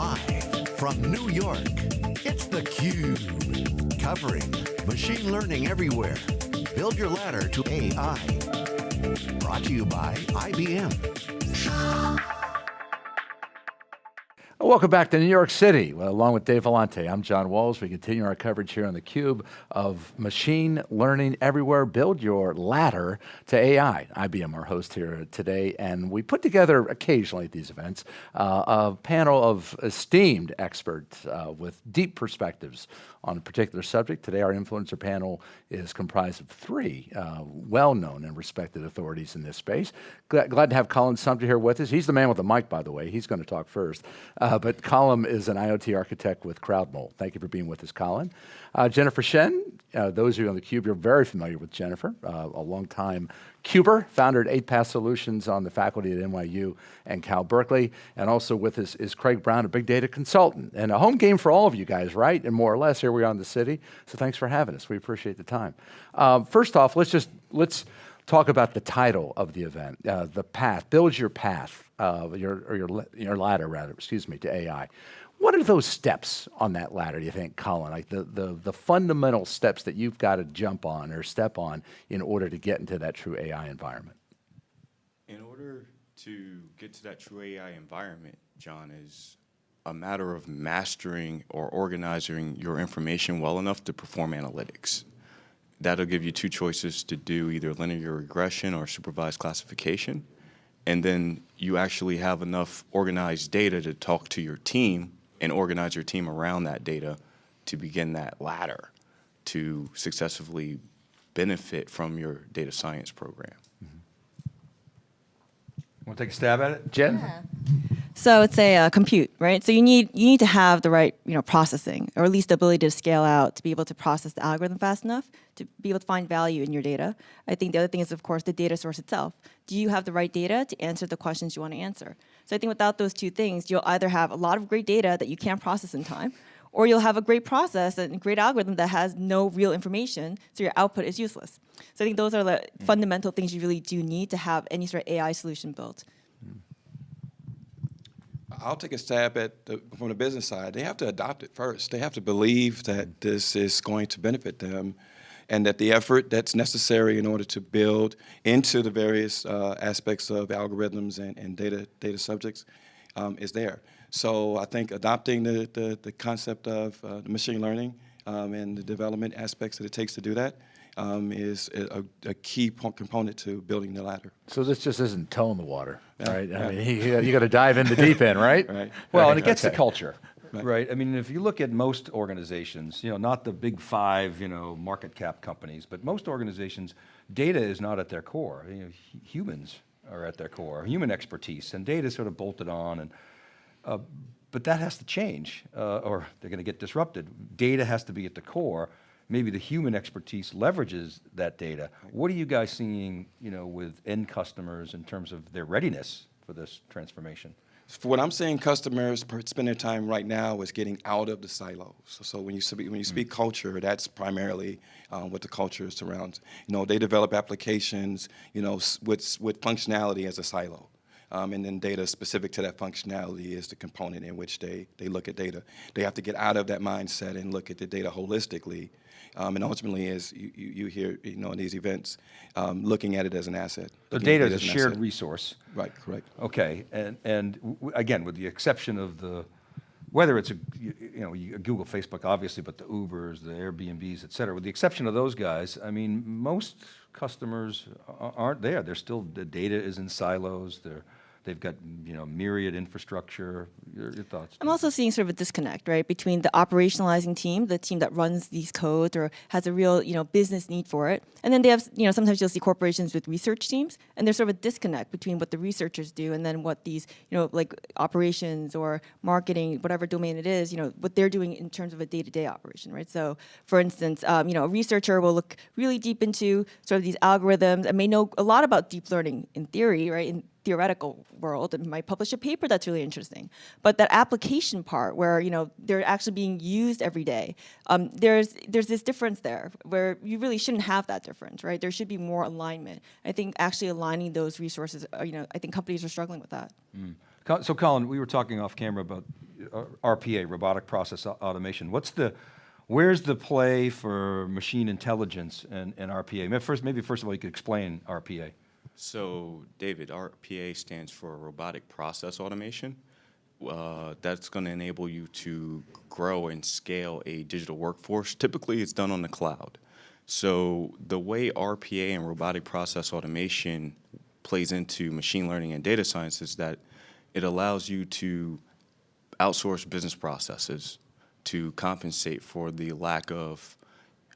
Live from New York, it's theCUBE. Covering machine learning everywhere. Build your ladder to AI. Brought to you by IBM. Welcome back to New York City, well, along with Dave Vellante. I'm John Walls. We continue our coverage here on theCUBE of machine learning everywhere. Build your ladder to AI. IBM, our host here today, and we put together occasionally at these events uh, a panel of esteemed experts uh, with deep perspectives on a particular subject. Today our influencer panel is comprised of three uh, well-known and respected authorities in this space. Glad, glad, to have Colin Sumpter here with us. He's the man with the mic, by the way. He's going to talk first. Uh, but Colin is an IoT architect with CrowdMole. Thank you for being with us, Colin. Uh, Jennifer Shin, uh, those of you on the Cube, you're very familiar with Jennifer, uh, a long time Cuber, founder at 8Path Solutions on the faculty at NYU and Cal Berkeley, and also with us is Craig Brown, a big data consultant, and a home game for all of you guys, right? And more or less, here we are in the city, so thanks for having us. We appreciate the time. First off, let's just, let's talk about the title of the event, uh, the path, build your path, uh, your, or your, your ladder rather, excuse me, to AI. What are those steps on that ladder, do you think, Colin? Like the, the, the fundamental steps that you've got to jump on or step on in order to get into that true AI environment? In order to get to that true AI environment, John, is a matter of mastering or organizing your information well enough to perform analytics. That'll give you two choices to do either linear regression or supervised classification. And then you actually have enough organized data to talk to your team and organize your team around that data to begin that ladder to successfully benefit from your data science program. Mm -hmm. Want to take a stab at it, Jen? Yeah. So it's a uh, compute, right? So you need you need to have the right you know processing, or at least the ability to scale out to be able to process the algorithm fast enough to be able to find value in your data. I think the other thing is, of course, the data source itself. Do you have the right data to answer the questions you want to answer? So I think without those two things, you'll either have a lot of great data that you can't process in time, or you'll have a great process and a great algorithm that has no real information, so your output is useless. So I think those are the mm. fundamental things you really do need to have any sort of AI solution built. I'll take a stab at the, from the business side. They have to adopt it first. They have to believe that mm. this is going to benefit them and that the effort that's necessary in order to build into the various uh, aspects of algorithms and, and data, data subjects um, is there. So I think adopting the, the, the concept of uh, machine learning um, and the development aspects that it takes to do that um, is a, a, key component to building the ladder. So this just isn't toe in the water, yeah, right? Yeah. I mean, you, you got to dive in the deep end, right? right. Well, right. and it gets okay. the culture. Right. right. I mean, if you look at most organizations, you know, not the big five, you know, market cap companies, but most organizations, data is not at their core. You know, humans are at their core, human expertise, and data is sort of bolted on. And uh, but that has to change, uh, or they're going to get disrupted. Data has to be at the core. Maybe the human expertise leverages that data. What are you guys seeing, you know, with end customers in terms of their readiness for this transformation? For what I'm seeing customers spend their time right now is getting out of the silos. So, so when you speak, when you speak mm culture, that's primarily um, what the culture surrounds. You know, they develop applications, you know, with, with functionality as a silo. Um, and then data specific to that functionality is the component in which they, they look at data. They have to get out of that mindset and look at the data holistically um, and ultimately, as you, you, you, hear, you know, in these events, um, looking at it as an asset. The data is a shared asset. resource. Right, correct. Okay, and, and again, with the exception of the, whether it's a, you know, a Google, Facebook, obviously, but the Ubers, the Airbnbs, et cetera, with the exception of those guys, I mean, most customers aren't there. They're still, the data is in silos. They're, They've got you know myriad infrastructure. Your, your, thoughts? I'm also seeing sort of a disconnect, right, between the operationalizing team, the team that runs these codes or has a real you know business need for it, and then they have you know sometimes you'll see corporations with research teams, and there's sort of a disconnect between what the researchers do and then what these you know like operations or marketing, whatever domain it is, you know what they're doing in terms of a day-to-day -day operation, right? So, for instance, um, you know a researcher will look really deep into sort of these algorithms and may know a lot about deep learning in theory, right? In, theoretical world and might publish a paper that's really interesting. But that application part where you know they're actually being used every day, um, there's there's this difference there where you really shouldn't have that difference, right? There should be more alignment. I think actually aligning those resources, uh, you know, I think companies are struggling with that. Mm. So Colin, we were talking off camera about uh, RPA, robotic process automation. What's the, where's the play for machine intelligence and, and RPA? First, maybe first of all, you could explain RPA. So, David, RPA stands for Robotic Process Automation. Uh, that's going to enable you to grow and scale a digital workforce. Typically, it's done on the cloud. So, the way RPA and robotic process automation plays into machine learning and data science is that it allows you to outsource business processes to compensate for the lack of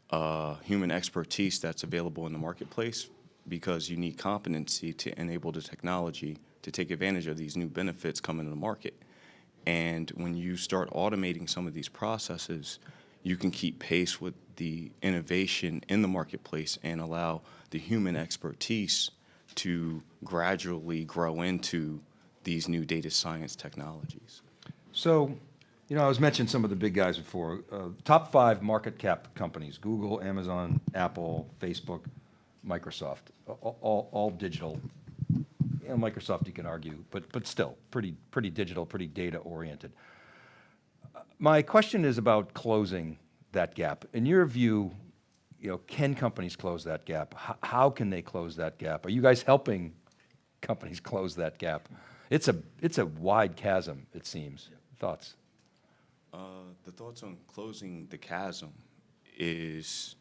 uh, human expertise that's available in the marketplace because you need competency to enable the technology to take advantage of these new benefits coming to the market. And when you start automating some of these processes, you can keep pace with the innovation in the marketplace and allow the human expertise to gradually grow into these new data science technologies. So, you know, I was mentioning some of the big guys before. Uh, top five market cap companies, Google, Amazon, Apple, Facebook, Microsoft, all, all, all digital. You know, Microsoft you can argue, but, but still, pretty, pretty digital, pretty data oriented. My question is about closing that gap. In your view, you know, can companies close that gap? H how can they close that gap? Are you guys helping companies close that gap? It's a, it's a wide chasm, it seems. Thoughts? Uh, the thoughts on closing the chasm is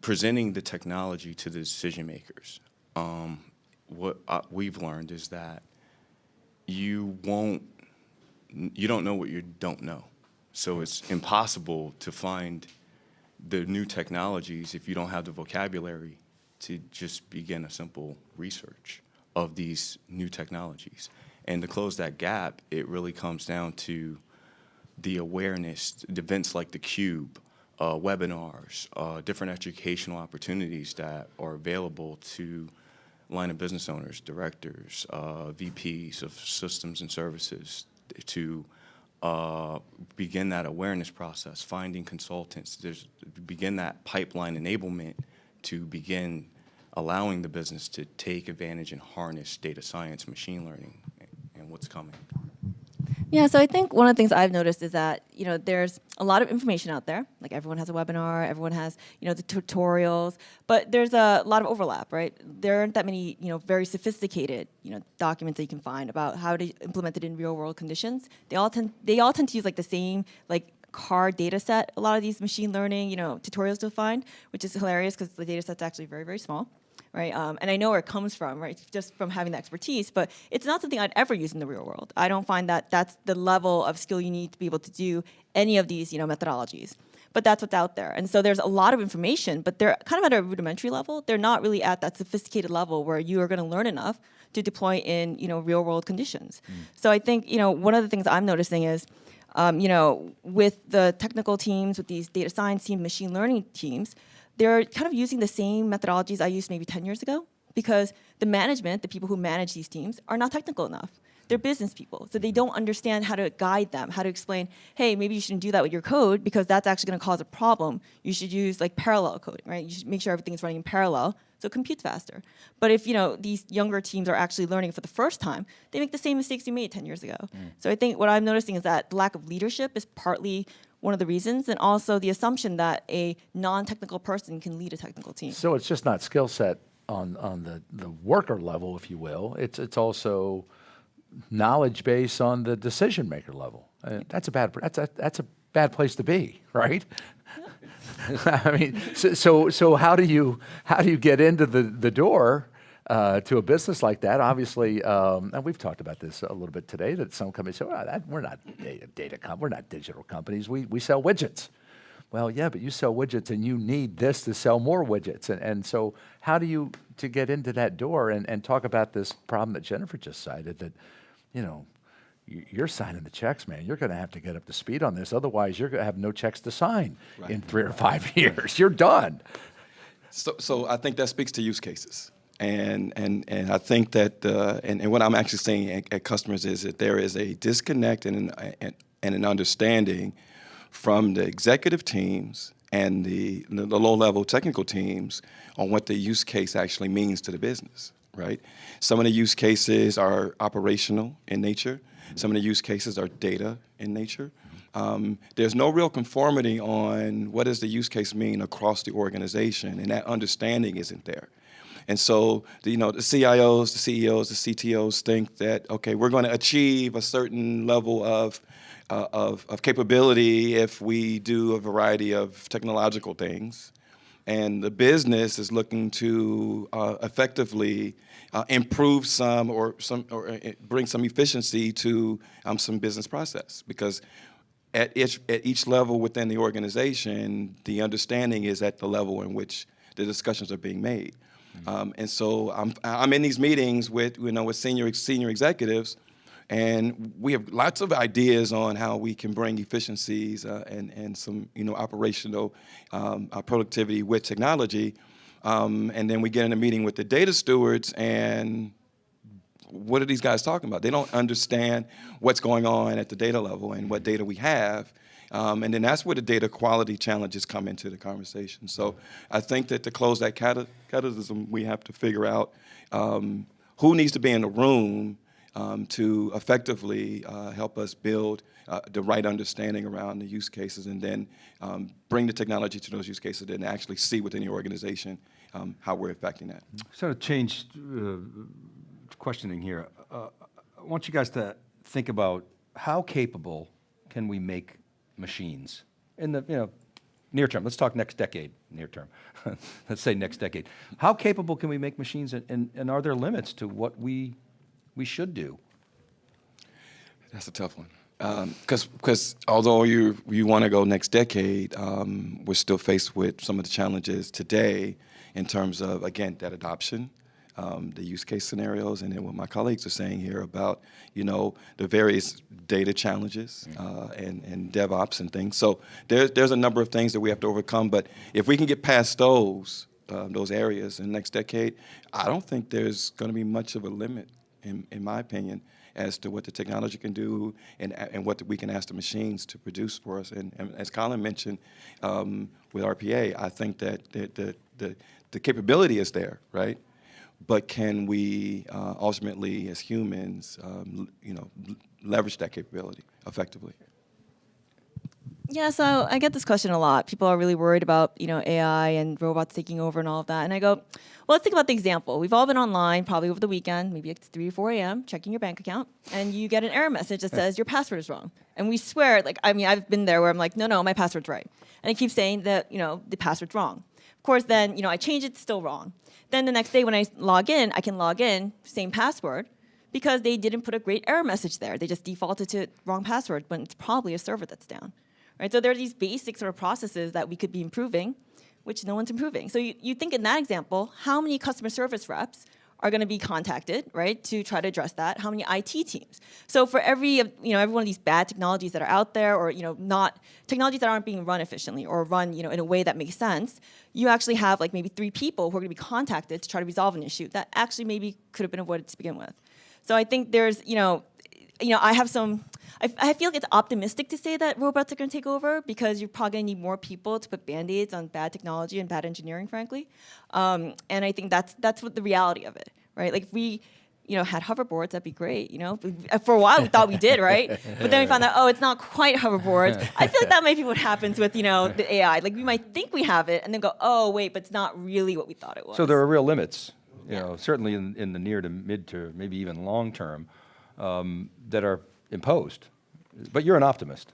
presenting the technology to the decision makers. Um, what uh, we've learned is that you won't, you don't know what you don't know. So it's impossible to find the new technologies if you don't have the vocabulary to just begin a simple research of these new technologies. And to close that gap, it really comes down to the awareness, events like theCUBE, uh, webinars, uh, different educational opportunities that are available to line of business owners, directors, uh, VPs of systems and services to uh, begin that awareness process, finding consultants, there's, begin that pipeline enablement to begin allowing the business to take advantage and harness data science, machine learning, and what's coming. Yeah, so I think one of the things I've noticed is that, you know, there's a lot of information out there. Like everyone has a webinar, everyone has, you know, the tutorials, but there's a lot of overlap, right? There aren't that many, you know, very sophisticated, you know, documents that you can find about how to implement it in real world conditions. They all tend, they all tend to use like the same, like CAR data set, a lot of these machine learning, you know, tutorials to find, which is hilarious because the data set's actually very, very small right? Um, and I know where it comes from, right? Just from having the expertise, but it's not something I'd ever use in the real world. I don't find that that's the level of skill you need to be able to do any of these, you know, methodologies. But that's what's out there. And so there's a lot of information, but they're kind of at a rudimentary level. They're not really at that sophisticated level where you are going to learn enough to deploy in, you know, real world conditions. Mm. So I think, you know, one of the things I'm noticing is, um, you know, with the technical teams, with these data science teams, machine learning teams, they're kind of using the same methodologies I used maybe 10 years ago because the management, the people who manage these teams, are not technical enough. They're business people, so they don't understand how to guide them, how to explain, hey, maybe you shouldn't do that with your code because that's actually gonna cause a problem. You should use like parallel coding, right? You should make sure everything is running in parallel so it computes faster. But if you know these younger teams are actually learning for the first time, they make the same mistakes you made 10 years ago. Mm. So I think what I'm noticing is that the lack of leadership is partly one of the reasons, and also the assumption that a non-technical person can lead a technical team. So it's just not skill set on, on the, the worker level, if you will. It's, it's also knowledge base on the decision maker level. Uh, that's a bad that's a that's a bad place to be, right? I mean, so, so, so how do you how do you get into the the door uh, to a business like that? Obviously, um, and we've talked about this a little bit today. That some companies say, well, that, "We're not data, data com we're not digital companies. We we sell widgets." Well, yeah, but you sell widgets, and you need this to sell more widgets. And and so, how do you to get into that door and and talk about this problem that Jennifer just cited that, you know, you're signing the checks, man. You're going to have to get up to speed on this. Otherwise, you're going to have no checks to sign right. in three or five years. You're done. So, so I think that speaks to use cases. And, and, and I think that, uh, and, and what I'm actually saying at, at, customers is that there is a disconnect and an, and, and an understanding from the executive teams and the, the low-level technical teams on what the use case actually means to the business right? Some of the use cases are operational in nature. Some of the use cases are data in nature. Um, there's no real conformity on what does the use case mean across the organization, and that understanding isn't there. And so, the, you know, the CIOs, the CEOs, the CTOs think that, okay, we're going to achieve a certain level of, uh, of, of capability if we do a variety of technological things. And the business is looking to uh, effectively uh, improve some or some or uh, bring some efficiency to um, some business process because at each, at each level within the organization, the understanding is at the level in which the discussions are being made. Um, and so I'm, I'm in these meetings with, you know, with senior, senior executives, and we have lots of ideas on how we can bring efficiencies uh, and, and some, you know, operational um, uh, productivity with technology. Um, and then we get in a meeting with the data stewards and what are these guys talking about? They don't understand what's going on at the data level and what data we have. Um, and then that's where the data quality challenges come into the conversation. So I think that to close that catalysm, we have to figure out um, who needs to be in the room um, to effectively uh, help us build uh, the right understanding around the use cases and then um, bring the technology to those use cases and actually see within the organization um, how we're affecting that. Sort of changed uh, questioning here. Uh, I want you guys to think about how capable can we make machines in the you know near term. Let's talk next decade, near term. Let's say next decade. How capable can we make machines, and, and, and are there limits to what we we should do? That's a tough one. Because um, because although you you want to go next decade, um, we're still faced with some of the challenges today in terms of again that adoption, um, the use case scenarios, and then what my colleagues are saying here about, you know, the various data challenges mm-hmm. uh, and, and DevOps and things. So there's, there's a number of things that we have to overcome, but if we can get past those, uh, those areas in the next decade, I don't think there's going to be much of a limit, in, in my opinion, as to what the technology can do and, and what we can ask the machines to produce for us. And, and as Colin mentioned um, with RPA, I think that the, the, the, the capability is there, right? But can we uh, ultimately, as humans, um, you know, leverage that capability effectively? Yeah, so I get this question a lot. People are really worried about, you know, AI and robots taking over and all of that. And I go, well, let's think about the example. We've all been online, probably over the weekend, maybe it's 3 or 4 a.m., checking your bank account, and you get an error message that says your password is wrong. And we swear, like, I mean, I've been there where I'm like, no, no, my password's right. And it keeps saying that, you know, the password's wrong. Of course, then, you know, I change it, it's still wrong. Then the next day when I log in, I can log in, same password, because they didn't put a great error message there. They just defaulted to wrong password when it's probably a server that's down. Right? So there are these basic sort of processes that we could be improving, which no one's improving. So you, you think in that example, how many customer service reps are going to be contacted, right, to try to address that? How many IT teams? So for every, you know, every one of these bad technologies that are out there, or you know, not technologies that aren't being run efficiently or run, you know, in a way that makes sense, you actually have like maybe three people who are going to be contacted to try to resolve an issue that actually maybe could have been avoided to begin with. So I think there's, you know, you know, I have some. I, I feel like it's optimistic to say that robots are going to take over because you're probably going to need more people to put band-aids on bad technology and bad engineering, frankly. Um, and I think that's that's what the reality of it, right? Like if we you know, had hoverboards, that'd be great, you know? For a while, we thought we did, right? But then we found out, oh, it's not quite hoverboards. I feel like that might be what happens with, you know, the AI. Like, we might think we have it, and then go, oh, wait, but it's not really what we thought it was. So there are real limits, you yeah. know, certainly in, in the near to mid to maybe even long term, um, that are imposed. But you're an optimist.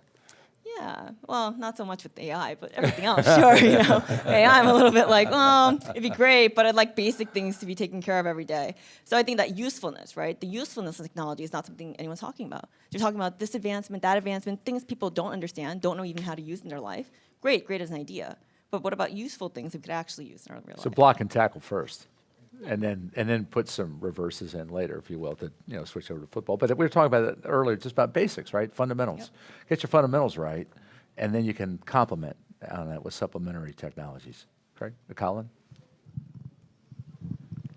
Yeah, well, not so much with AI, but everything else, sure. You know, AI, I'm a little bit like, well, it'd be great, but I'd like basic things to be taken care of every day. So I think that usefulness, right? The usefulness of technology is not something anyone's talking about. You're talking about this advancement, that advancement, things people don't understand, don't know even how to use in their life. Great, great as an idea. But what about useful things we could actually use in our real so life? So block and tackle first and then and then put some reverses in later, if you will, to you know switch over to football. But we were talking about it earlier, just about basics, right? Fundamentals. Yep. Get your fundamentals right, and then you can complement on that with supplementary technologies. Craig, Colin.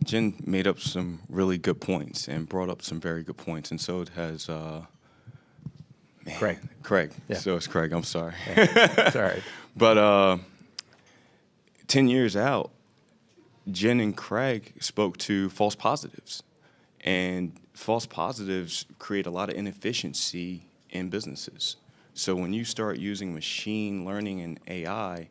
Jen made up some really good points and brought up some very good points, and so it has. Uh, man, Craig. Craig. Yeah. So it's Craig. I'm sorry. Yeah. sorry. but uh, ten years out, Jen and Craig spoke to false positives. And false positives create a lot of inefficiency in businesses. So when you start using machine learning and AI,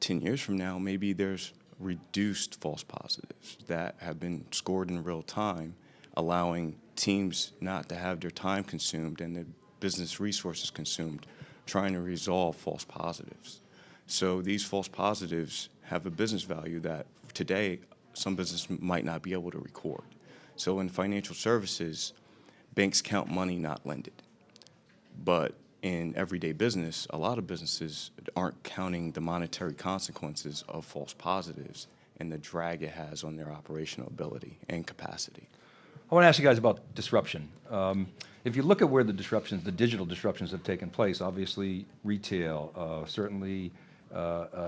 10 years from now, maybe there's reduced false positives that have been scored in real time, allowing teams not to have their time consumed and their business resources consumed trying to resolve false positives. So these false positives have a business value that today some business might not be able to record. So in financial services, banks count money, not lend it. But in everyday business, a lot of businesses aren't counting the monetary consequences of false positives and the drag it has on their operational ability and capacity. I want to ask you guys about disruption. Um, if you look at where the disruptions, the digital disruptions have taken place, obviously retail, uh, certainly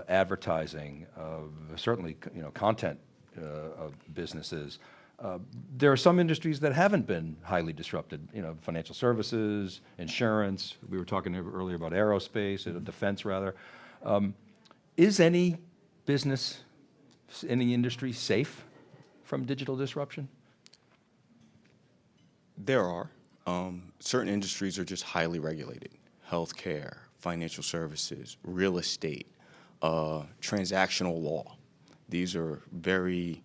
advertising, uh, certainly you know content uh, businesses. Uh, there are some industries that haven't been highly disrupted, you know, financial services, insurance, we were talking earlier about aerospace, defense rather. Um, is any business, any industry safe from digital disruption? There are. Um, certain industries are just highly regulated. Healthcare, financial services, real estate, uh, transactional law. These are very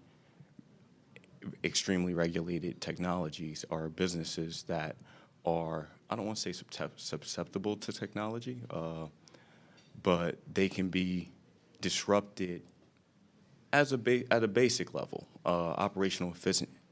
extremely regulated technologies or businesses that are, I don't want to say susceptible to technology, uh, but they can be disrupted as a at a basic level, uh, operational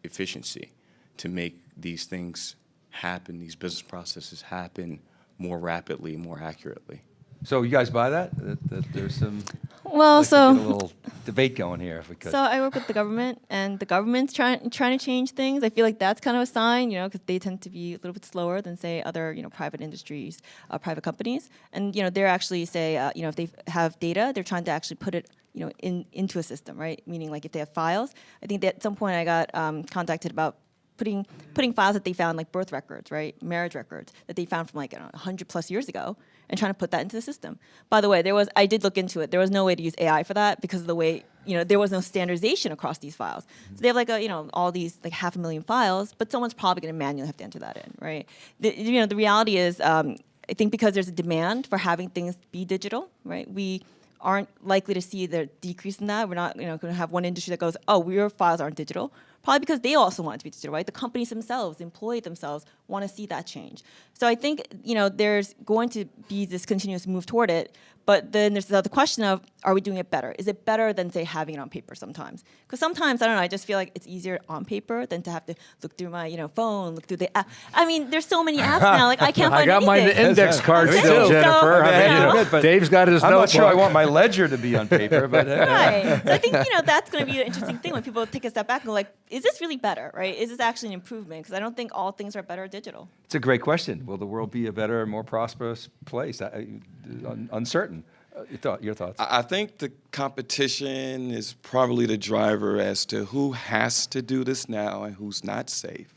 efficiency to make these things happen, these business processes happen more rapidly, more accurately. So you guys buy that? That, that there's some well, like so a little debate going here, if we could. So I work with the government, and the government's trying trying to change things. I feel like that's kind of a sign, you know, because they tend to be a little bit slower than say other, you know, private industries, uh, private companies, and you know, they're actually say, uh, you know, if they have data, they're trying to actually put it you know, in, into a system, right? Meaning like if they have files, I think that at some point I got um, contacted about putting putting files that they found like birth records, right, marriage records that they found from like know, 100 plus years ago, and trying to put that into the system. By the way, there was I did look into it. There was no way to use AI for that because of the way you know there was no standardization across these files. So they have like a you know all these like half a million files, but someone's probably going to manually have to enter that in, right? The, you know the reality is. Um, I think because there's a demand for having things be digital, right? We aren't likely to see the decrease in that. We're not you know, going to have one industry that goes, oh, your files aren't digital. Probably because they also want it to be digital, right? The companies themselves, employees themselves want to see that change. So I think you know there's going to be this continuous move toward it, but then there's the question of, are we doing it better? Is it better than, say, having it on paper sometimes? Because sometimes, I don't know, I just feel like it's easier on paper than to have to look through my, you know, phone, look through the app. I mean, there's so many apps now, like I can't I find got anything. my index card Okay, still, so- Jennifer. I mean, you know. you know, Dave's got his I'm notebook. not sure I want my ledger to be on paper, but uh, Right. So I think you know that's going to be an interesting thing when people take a step back and go like, is this really better, right? Is this actually an improvement? Because I don't think all things are better digital. it's a great question. Will the world be a better, more prosperous place? I, I- un- uncertain. Uh, your, thought, your thoughts? I I think the competition is probably the driver as to who has to do this now and who's not safe.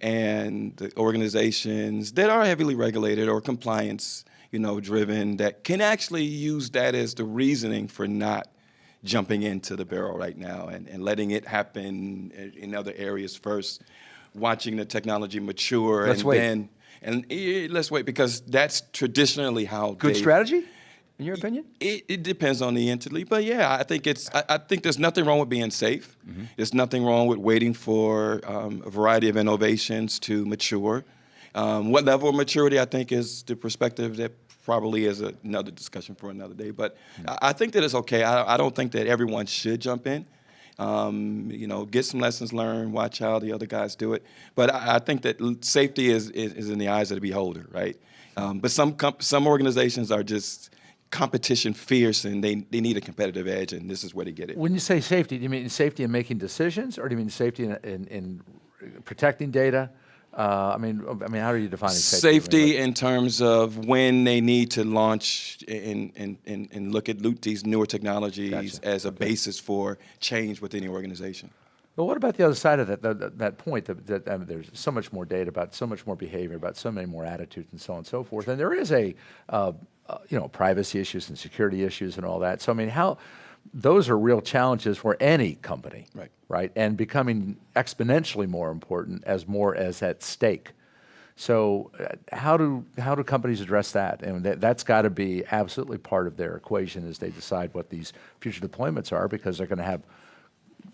And the organizations that are heavily regulated or compliance, you know, driven that can actually use that as the reasoning for not jumping into the barrel right now and, and letting it happen in- other areas first, watching the technology mature Let's and wait. then and eh, let's wait because that's traditionally how Good they- strategy, in your opinion? it, it depends on the entity, but yeah, I think it's. I, I think there's nothing wrong with being safe. Mm-hmm. There's nothing wrong with waiting for um, a variety of innovations to mature. Um, what level of maturity, I think, is the perspective that probably is another discussion for another day. But I, I think that it's okay. I, I don't think that everyone should jump in. Um, you know, get some lessons learned, watch how the other guys do it. But I, I think that safety is, is, is in the eyes of the beholder, right? Um, but some comp- some organizations are just competition fierce and they, they need a competitive edge, and this is where they get it. When you say safety, do you mean safety in making decisions, or do you mean safety in, in, in protecting data? Uh, I mean, I mean, how are you defining safety? Safety in terms of when they need to launch and, and, and, and look at these newer technologies Gotcha. as a basis for change within the organization. But what about the other side of that, that, that- that point, that, that I mean, there's so much more data about so much more behavior, about so many more attitudes and so on and so forth. And there is a, uh, uh, you know, privacy issues and security issues and all that. So, I mean, how, those are real challenges for any company. Right. Right. And becoming exponentially more important as more is at stake. So uh, how do how do companies address that? And that, that's got to be absolutely part of their equation as they decide what these future deployments are, because they're going to have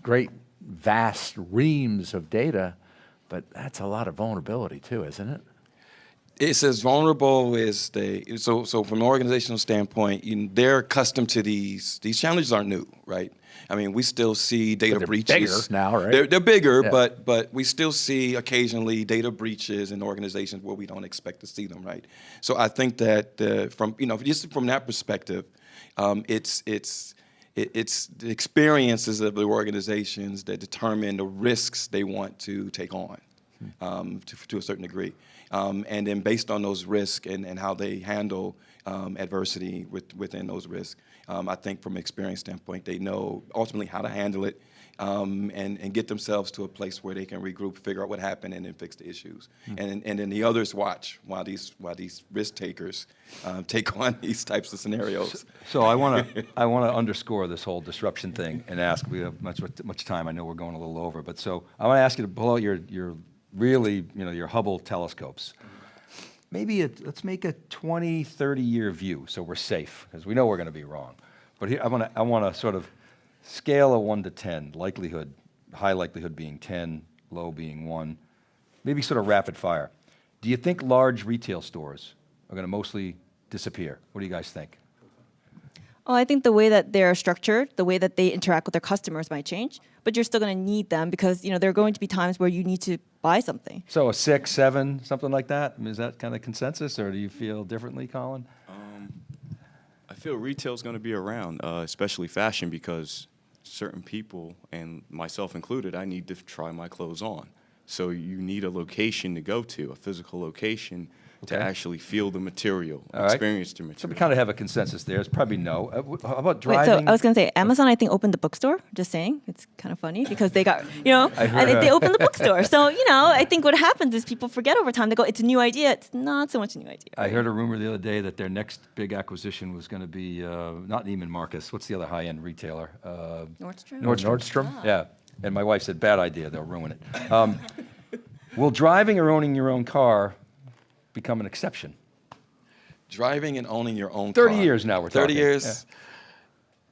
great, vast reams of data, but that's a lot of vulnerability too, isn't it? It's as vulnerable as they. So, so from an organizational standpoint, you know, they're accustomed to these. These challenges aren't new, right? I mean, we still see data they're breaches bigger now, right? They're, they're bigger, Yeah. but but we still see occasionally data breaches in organizations where we don't expect to see them, right? So I think that uh, from you know just from that perspective, um, it's it's it, it's the experiences of the organizations that determine the risks they want to take on um, to, to a certain degree. Um, and then based on those risks and, and how they handle um, adversity with, within those risks, um, I think from an experience standpoint, they know ultimately how to handle it um, and, and get themselves to a place where they can regroup, figure out what happened, and then fix the issues. And, and then the others watch while these, while these risk takers um, take on these types of scenarios. So I want to I want to underscore this whole disruption thing and ask. We have much much time. I know we're going a little over, but so I want to ask you to pull out your your really you know your Hubble telescopes. Maybe let's make a 20, 30 year view so we're safe because we know we're going to be wrong. But here I want to I want to sort of scale a one to ten likelihood, high likelihood being ten, low being one. Maybe sort of rapid fire. Do you think large retail stores are going to mostly disappear? What do you guys think? Oh, I think the way that they're structured, the way that they interact with their customers might change, but you're still going to need them because you know there are going to be times where you need to buy something. So a six, seven, something like that? I mean, is that kind of consensus, or do you feel differently, Colin? I feel retail's going to be around, uh, especially fashion, because certain people, and myself included, I need to try my clothes on. So you need a location to go to, a physical location to actually feel the material, All right. experience the material. So we kind of have a consensus there. It's probably no. Uh, How about Wait, so? I was going to say Amazon. I think opened the bookstore. Just saying, it's kind of funny because they got you know I I, heard think they opened the bookstore. So you know I think what happens is people forget over time. They go, it's a new idea. It's not so much a new idea. I heard a rumor the other day that their next big acquisition was going to be uh, not Neiman Marcus. What's the other high-end retailer? Uh, Nordstrom. Nordstrom. Nordstrom? Yeah. And my wife said, bad idea. They'll ruin it. Um, will driving or owning your own car become an exception? Driving and owning your own 30 car. years now we're 30 talking, years.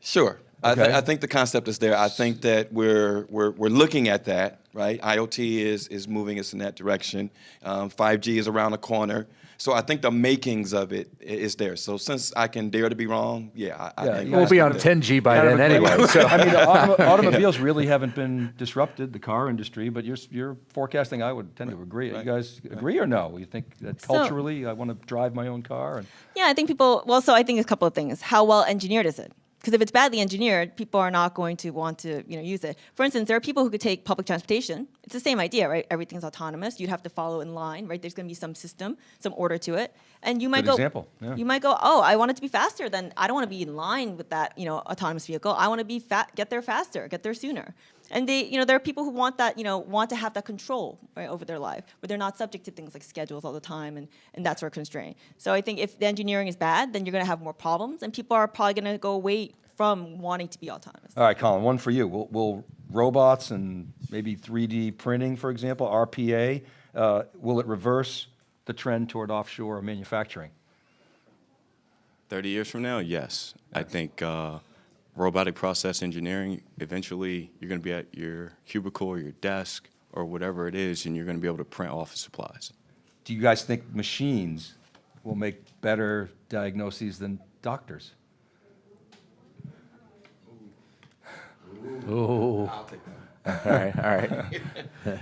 Sure. I, thi- Okay. I think the concept is there. I think that we're, we're, we're looking at that, right? IoT is, is moving us in that direction. Um, 5G is around the corner. So I think the makings of it is there. So since I can dare to be wrong, yeah, I, Yeah, I think We'll be on that- 10G by then anyway. So I mean, automo- automobiles really haven't been disrupted, the car industry, but you're, you're forecasting, I would tend to agree. You right, guys agree or no? You think that So- culturally, I want to drive my own car? And Yeah, I think people. Well, so I think a couple of things. How well engineered is it? Because if it's badly engineered, people are not going to want to, you know, use it. For instance, there are people who could take public transportation. It's the same idea, right? Everything's autonomous. You'd have to follow in line, right? There's going to be some system, some order to it, and you might Good go. example, yeah. You might go, oh, I want it to be faster. Then I don't want to be in line with that, you know, autonomous vehicle. I want to be fat, get there faster, get there sooner. And they, you know, there are people who want that, you know, want to have that control right, over their life, where they're not subject to things like schedules all the time and, and that sort of constraint. So I think if the engineering is bad, then you're going to have more problems, and people are probably going to go away from wanting to be autonomous. All right, Colin, one for you. Will, will robots and maybe 3D printing, for example, RPA, uh, will it reverse the trend toward offshore manufacturing? 30 years from now, yes. I think uh, robotic process engineering, eventually you're going to be at your cubicle or your desk or whatever it is, and you're going to be able to print office supplies. Do you guys think machines will make better diagnoses than doctors? Ooh. All right, all right.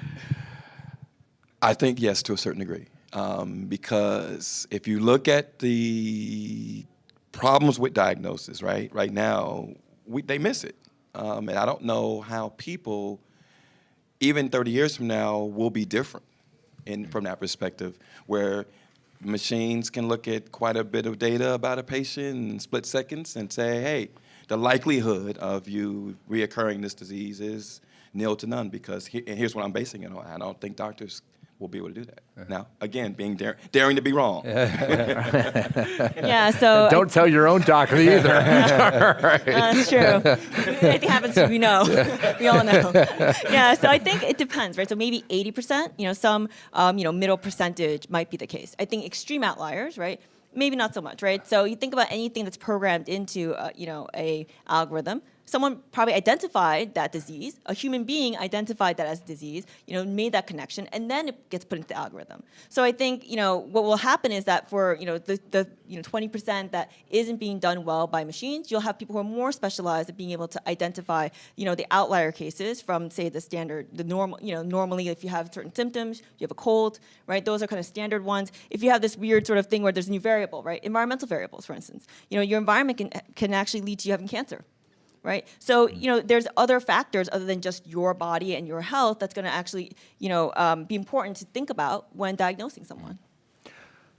I think yes, to a certain degree, um, because if you look at the problems with diagnosis, right, right now, we, they miss it, um, and I don't know how people, even 30 years from now, will be different, in from that perspective, where machines can look at quite a bit of data about a patient in split seconds and say, hey, the likelihood of you reoccurring this disease is nil to none because he, and here's what I'm basing it on. I don't think doctors will be able to do that. Now, again, being dar- daring to be wrong. Yeah, so Don't tell your own doctor either. That's true. it happens. We know. we all know. Yeah. So I think it depends, right? So maybe 80%. You know, some um, you know middle percentage might be the case. I think extreme outliers, right? Maybe not so much, right? So you think about anything that's programmed into uh, you know a algorithm. Someone probably identified that disease. A human being identified that as a disease. You know, made that connection, and then it gets put into the algorithm. So I think you know what will happen is that for you know the, the you know 20% that isn't being done well by machines, you'll have people who are more specialized at being able to identify you know the outlier cases from say the standard, the normal. You know, normally if you have certain symptoms, you have a cold, right? Those are kind of standard ones. If you have this weird sort of thing where there's a new variable, right? Environmental variables, for instance. You know, your environment can can actually lead to you having cancer right? So you know, there's other factors other than just your body and your health that's going to actually, you know, um, be important to think about when diagnosing someone.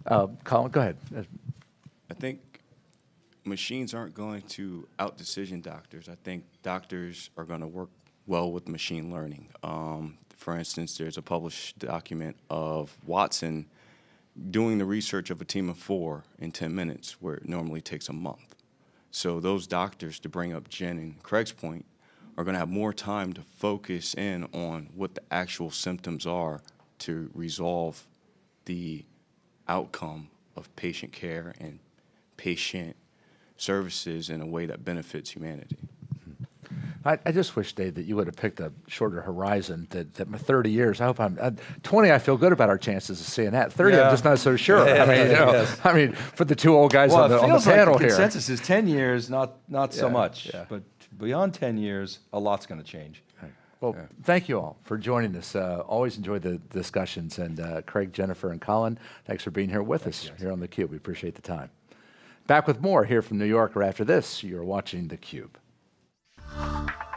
Uh, Colin, go ahead. I think machines aren't going to out decision doctors. I think doctors are going to work well with machine learning. Um, for instance, there's a published document of Watson doing the research of a team of four in 10 minutes, where it normally takes a month. So those doctors, to bring up Jen and Craig's point, are going to have more time to focus in on what the actual symptoms are to resolve the outcome of patient care and patient services in a way that benefits humanity. I, I just wish, Dave, that you would have picked a shorter horizon. That, that my 30 years. I hope I'm uh, 20. I feel good about our chances of seeing that. 30, I'm just not so sure. I mean, you know, Yes. I mean, for the two old guys Well, on the, on the feels like the here. consensus is 10 years, not, not so much. yeah. But beyond 10 years, a lot's going to change. Well, thank you all for joining us. Uh, always enjoy the discussions. And uh, Craig, Jennifer, and Colin, thanks for being here with us here on theCUBE. We appreciate the time. Back with more here from New York or after this. You're watching theCUBE. Bye.